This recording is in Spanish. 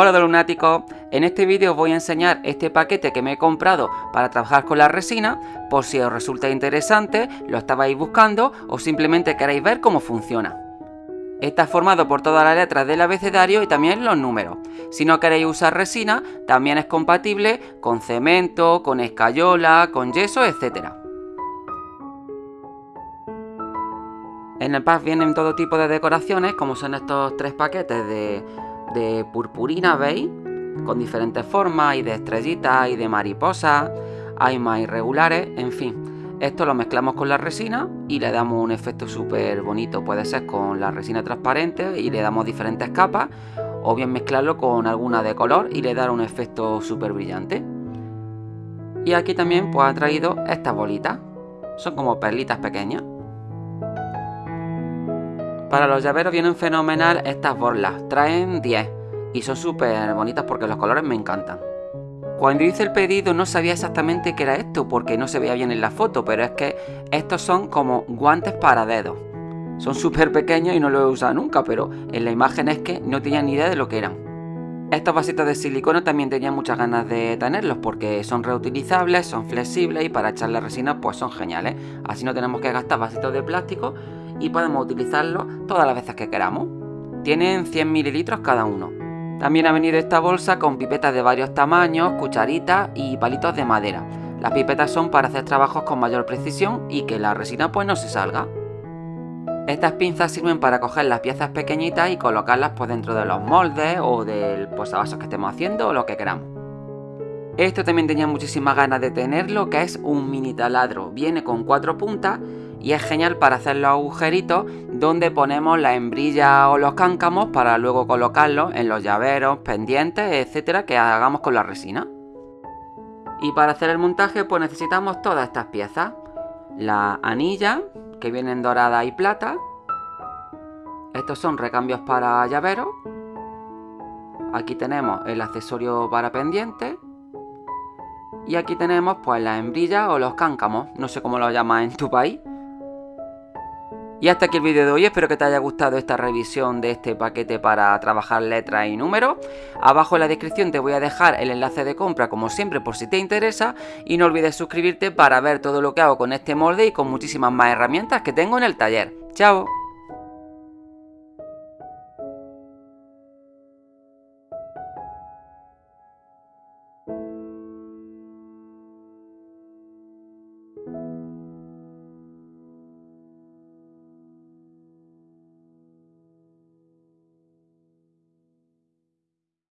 Hola de lunáticos, en este vídeo os voy a enseñar este paquete que me he comprado para trabajar con la resina, por si os resulta interesante, lo estabais buscando o simplemente queréis ver cómo funciona. Está formado por todas las letras del abecedario y también los números. Si no queréis usar resina, también es compatible con cemento, con escayola, con yeso, etc. En el pack vienen todo tipo de decoraciones, como son estos tres paquetes de de purpurina, ¿veis? Con diferentes formas, y de estrellitas, y de mariposas, hay más irregulares, en fin. Esto lo mezclamos con la resina y le damos un efecto súper bonito. Puede ser con la resina transparente y le damos diferentes capas, o bien mezclarlo con alguna de color y le dar un efecto súper brillante. Y aquí también pues ha traído estas bolitas. Son como perlitas pequeñas. Para los llaveros vienen fenomenal estas borlas, traen 10 y son súper bonitas porque los colores me encantan. Cuando hice el pedido no sabía exactamente qué era esto porque no se veía bien en la foto, pero es que estos son como guantes para dedos. Son súper pequeños y no los he usado nunca, pero en la imagen es que no tenía ni idea de lo que eran. Estos vasitos de silicona también tenía muchas ganas de tenerlos porque son reutilizables, son flexibles y para echar la resina pues son geniales. Así no tenemos que gastar vasitos de plástico y podemos utilizarlo todas las veces que queramos. Tienen 100 mililitros cada uno. También ha venido esta bolsa con pipetas de varios tamaños, cucharitas y palitos de madera. Las pipetas son para hacer trabajos con mayor precisión y que la resina pues no se salga. Estas pinzas sirven para coger las piezas pequeñitas y colocarlas pues dentro de los moldes o del posavasos que estemos haciendo o lo que queramos. Esto también tenía muchísimas ganas de tenerlo, que es un mini taladro. Viene con cuatro puntas y es genial para hacer los agujeritos donde ponemos la hembrilla o los cáncamos para luego colocarlos en los llaveros, pendientes, etcétera, que hagamos con la resina. Y para hacer el montaje pues necesitamos todas estas piezas. La anilla, que vienen dorada y plata. Estos son recambios para llaveros. Aquí tenemos el accesorio para pendientes. Y aquí tenemos pues la hembrilla o los cáncamos, no sé cómo lo llamas en tu país. Y hasta aquí el vídeo de hoy, espero que te haya gustado esta revisión de este paquete para trabajar letras y números. Abajo en la descripción te voy a dejar el enlace de compra como siempre por si te interesa y no olvides suscribirte para ver todo lo que hago con este molde y con muchísimas más herramientas que tengo en el taller. ¡Chao!